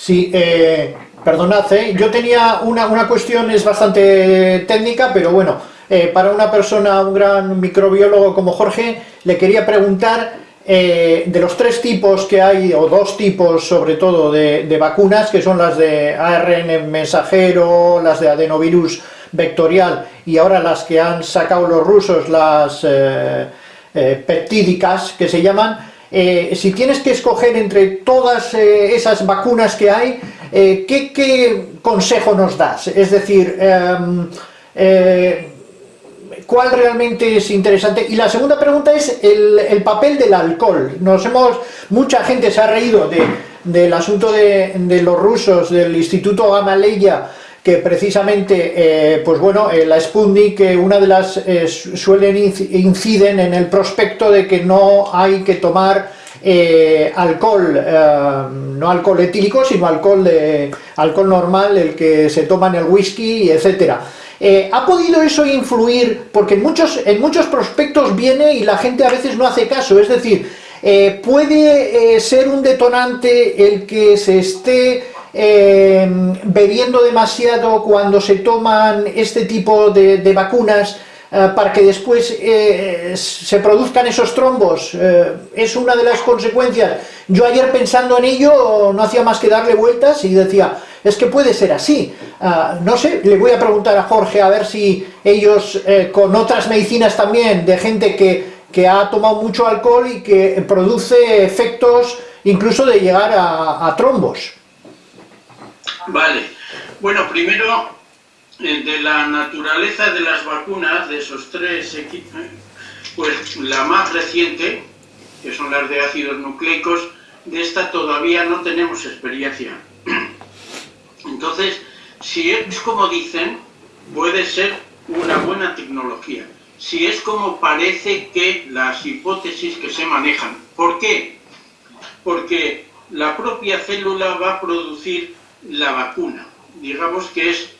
Sí, eh, perdonad, ¿eh? yo tenía una, una, cuestión, es bastante técnica, pero bueno, eh, para una persona, un gran microbiólogo como Jorge, le quería preguntar eh, de los tres tipos que hay, o dos tipos sobre todo, de, vacunas, que son las de ARN mensajero, las de adenovirus vectorial, y ahora las que han sacado los rusos, las eh, peptídicas, que se llaman, eh, si tienes que escoger entre todas eh, esas vacunas que hay, eh, ¿qué, ¿qué, consejo nos das? Es decir, em, ¿cuál realmente es interesante? Y la segunda pregunta es el, el, papel del alcohol. Nos hemos, mucha gente se ha reído de, del asunto de, de, los rusos, del Instituto Gamaleya, precisamente, eh, pues bueno, eh, la Sputnik, eh, una de las, suelen inciden en el prospecto de que no hay que tomar alcohol, no alcohol etílico, sino alcohol, de, alcohol normal, el que se toma en el whisky, etcétera. ¿Ha podido eso influir? Porque en muchos, en muchos prospectos viene y la gente a veces no hace caso, es decir, puede ser un detonante el que se esté eh, bebiendo demasiado cuando se toman este tipo de, de vacunas eh, para que después eh, se produzcan esos trombos, eh, es una de las consecuencias. Yo ayer pensando en ello no hacía más que darle vueltas y decía, es que puede ser así. Uh, no sé, le voy a preguntar a Jorge a ver si ellos con otras medicinas también, de gente que, que, ha tomado mucho alcohol y que produce efectos incluso de llegar a trombos. Vale. Bueno, primero, eh, de la naturaleza de las vacunas, de esos tres equipos, pues la más reciente, que son las de ácidos nucleicos, de esta todavía no tenemos experiencia. Entonces, si es como dicen, puede ser una buena tecnología. Si es como parece que las hipótesis que se manejan. ¿Por qué? Porque la propia célula va a producir la vacuna. Digamos que es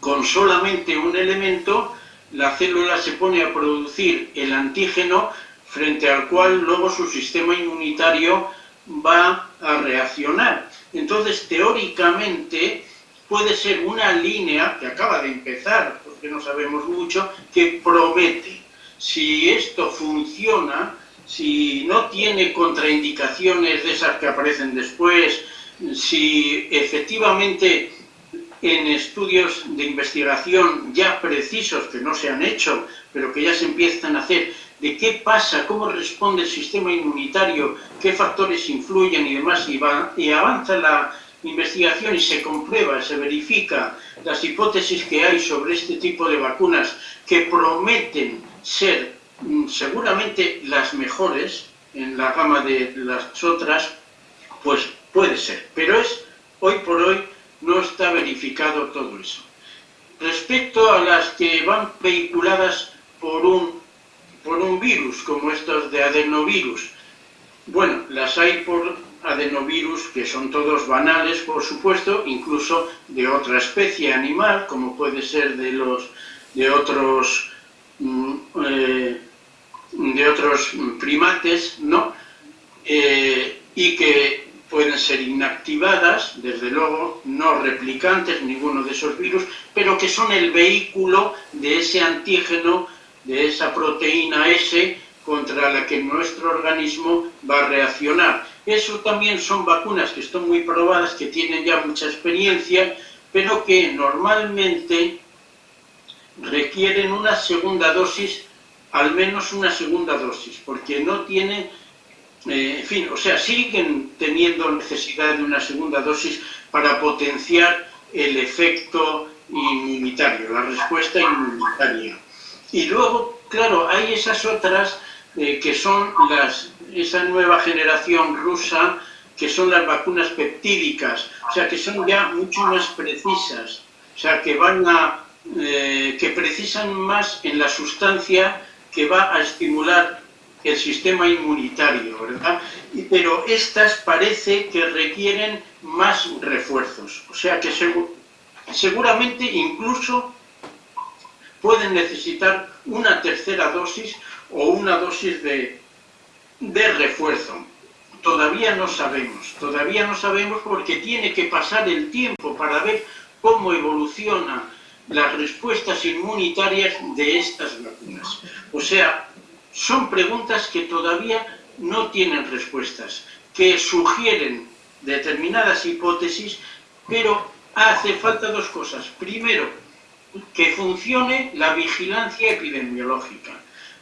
con solamente un elemento, la célula se pone a producir el antígeno frente al cual luego su sistema inmunitario va a reaccionar. Entonces, teóricamente, puede ser una línea que acaba de empezar, porque no sabemos mucho, que promete. Si esto funciona, si no tiene contraindicaciones de esas que aparecen después, si efectivamente en estudios de investigación ya precisos que no se han hecho, pero que ya se empiezan a hacer, de qué pasa, cómo responde el sistema inmunitario, qué factores influyen y demás, y, va, y avanza la investigación y se comprueba, se verifica las hipótesis que hay sobre este tipo de vacunas que prometen ser mm, seguramente las mejores en la gama de las otras, pues Puede ser, pero es hoy por hoy no está verificado todo eso. Respecto a las que van vehiculadas por un, por un virus, como estos de adenovirus, bueno, las hay por adenovirus que son todos banales, por supuesto, incluso de otra especie animal, como puede ser de los de otros mm, eh, de otros primates, ¿no? Eh, y que pueden ser inactivadas, desde luego no replicantes, ninguno de esos virus, pero que son el vehículo de ese antígeno, de esa proteína S contra la que nuestro organismo va a reaccionar. Eso también son vacunas que están muy probadas, que tienen ya mucha experiencia, pero que normalmente requieren una segunda dosis, al menos una segunda dosis, porque no tienen eh, en fin, o sea, siguen teniendo necesidad de una segunda dosis para potenciar el efecto inmunitario, la respuesta inmunitaria. Y luego, claro, hay esas otras eh, que son las, esa nueva generación rusa, que son las vacunas peptídicas, o sea, que son ya mucho más precisas, o sea, que van a, eh, que precisan más en la sustancia que va a estimular el sistema inmunitario, ¿verdad? Pero estas parece que requieren más refuerzos, o sea que seguramente incluso pueden necesitar una tercera dosis o una dosis de, de refuerzo. todavía no sabemos. Todavía no sabemos porque tiene que pasar el tiempo para ver cómo evolucionan las respuestas inmunitarias de estas vacunas. O sea, son preguntas que todavía no tienen respuestas, que sugieren determinadas hipótesis, pero hace falta dos cosas. Primero, que funcione la vigilancia epidemiológica,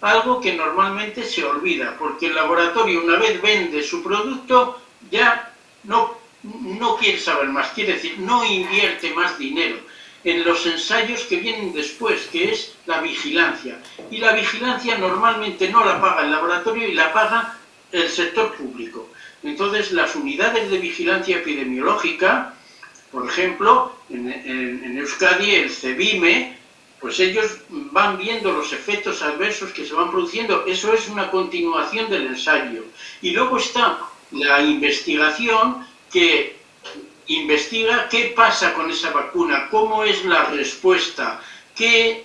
algo que normalmente se olvida, porque el laboratorio una vez vende su producto ya no, no quiere saber más, quiere decir, no invierte más dinero en los ensayos que vienen después, que es la vigilancia. Y la vigilancia normalmente no la paga el laboratorio y la paga el sector público. Entonces, las unidades de vigilancia epidemiológica, por ejemplo, en, Euskadi, el CEBIME, pues ellos van viendo los efectos adversos que se van produciendo. Eso es una continuación del ensayo. Y luego está la investigación que investiga qué pasa con esa vacuna, cómo es la respuesta, qué,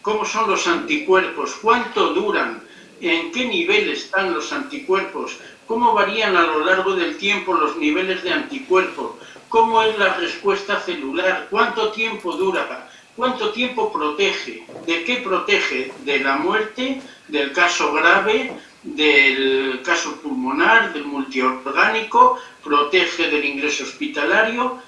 cómo son los anticuerpos, cuánto duran, en qué nivel están los anticuerpos, cómo varían a lo largo del tiempo los niveles de anticuerpos, cómo es la respuesta celular, cuánto tiempo dura, cuánto tiempo protege, de qué protege, de la muerte, del caso grave, del caso pulmonar, del multiorgánico, protege del ingreso hospitalario,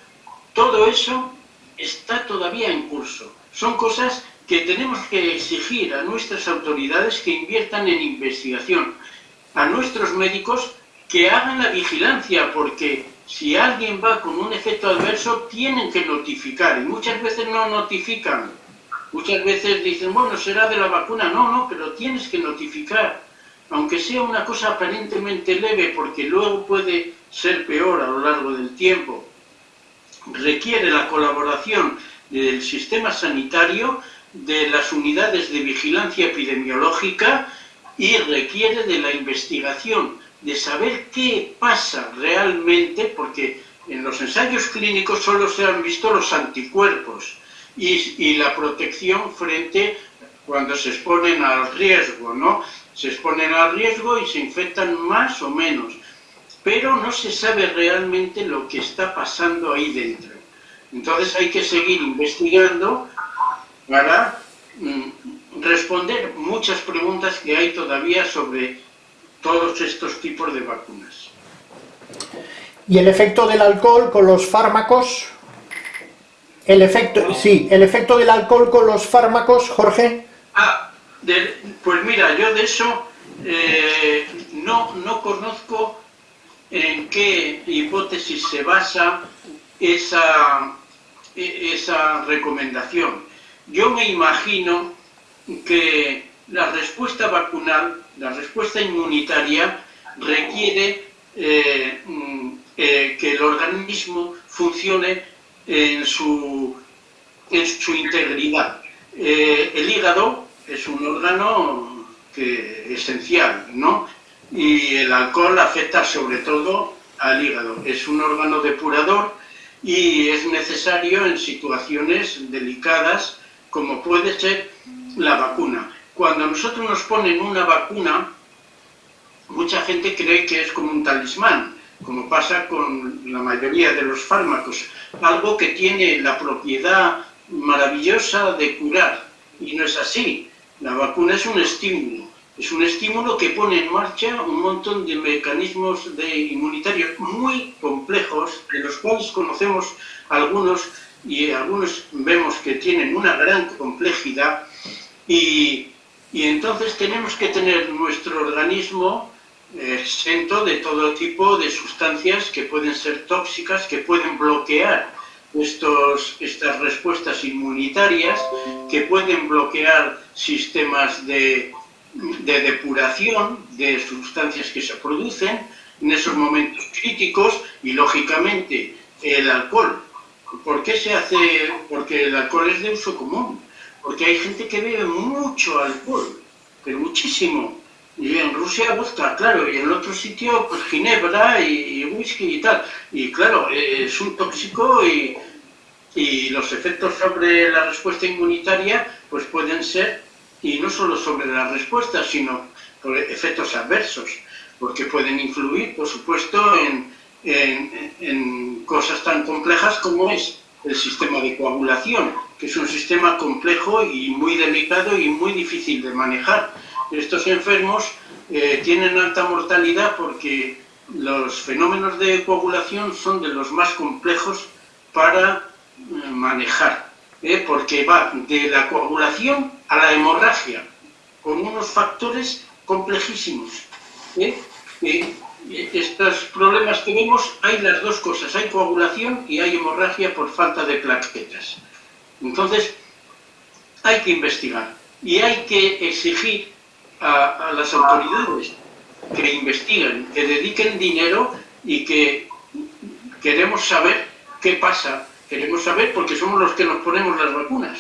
todo eso está todavía en curso. Son cosas que tenemos que exigir a nuestras autoridades que inviertan en investigación, a nuestros médicos que hagan la vigilancia, porque si alguien va con un efecto adverso, tienen que notificar, y muchas veces no notifican. Muchas veces dicen, bueno, será de la vacuna. No, no, pero tienes que notificar aunque sea una cosa aparentemente leve, porque luego puede ser peor a lo largo del tiempo, requiere la colaboración del sistema sanitario, de las unidades de vigilancia epidemiológica y requiere de la investigación, de saber qué pasa realmente, porque en los ensayos clínicos solo se han visto los anticuerpos y, y la protección frente cuando se exponen al riesgo, ¿no? se exponen al riesgo y se infectan más o menos, pero no se sabe realmente lo que está pasando ahí dentro. Entonces hay que seguir investigando para mm, responder muchas preguntas que hay todavía sobre todos estos tipos de vacunas. ¿Y el efecto del alcohol con los fármacos? El efecto, sí, el efecto del alcohol con los fármacos, Jorge. Ah, pues mira, yo de eso eh, no, no conozco en qué hipótesis se basa esa, esa recomendación. Yo me imagino que la respuesta vacunal, la respuesta inmunitaria, requiere eh, mm, eh, que el organismo funcione en su, en su integridad. el hígado es un órgano que, esencial, ¿no? Y el alcohol afecta sobre todo al hígado. Es un órgano depurador y es necesario en situaciones delicadas como puede ser la vacuna. Cuando nosotros nos ponen una vacuna, mucha gente cree que es como un talismán, como pasa con la mayoría de los fármacos, algo que tiene la propiedad maravillosa de curar, y no es así. La vacuna es un estímulo, es un estímulo que pone en marcha un montón de mecanismos de inmunitarios muy complejos, de los cuales conocemos algunos y algunos vemos que tienen una gran complejidad. Y, entonces tenemos que tener nuestro organismo exento de todo tipo de sustancias que pueden ser tóxicas, que pueden bloquear estos, estas respuestas inmunitarias que pueden bloquear sistemas de, de depuración de sustancias que se producen en esos momentos críticos y lógicamente el alcohol. ¿Por qué se hace? Porque el alcohol es de uso común. Porque hay gente que bebe mucho alcohol, pero muchísimo. Y en Rusia vodka, claro, y en otro sitio pues ginebra y, whisky y tal. Y claro, eh, es un tóxico y, y los efectos sobre la respuesta inmunitaria pues pueden ser, y no solo sobre la respuesta, sino efectos adversos. porque pueden influir, por supuesto, en, en, cosas tan complejas como es el sistema de coagulación, que es un sistema complejo y muy delicado y muy difícil de manejar. Estos enfermos eh, tienen alta mortalidad porque los fenómenos de coagulación son de los más complejos para eh, manejar, ¿eh? porque va de la coagulación a la hemorragia, con unos factores complejísimos. estos problemas que vemos, hay las dos cosas, hay coagulación y hay hemorragia por falta de plaquetas. Entonces, hay que investigar y hay que exigir a, las autoridades que investiguen, que dediquen dinero y que queremos saber qué pasa. Queremos saber porque somos los que nos ponemos las vacunas.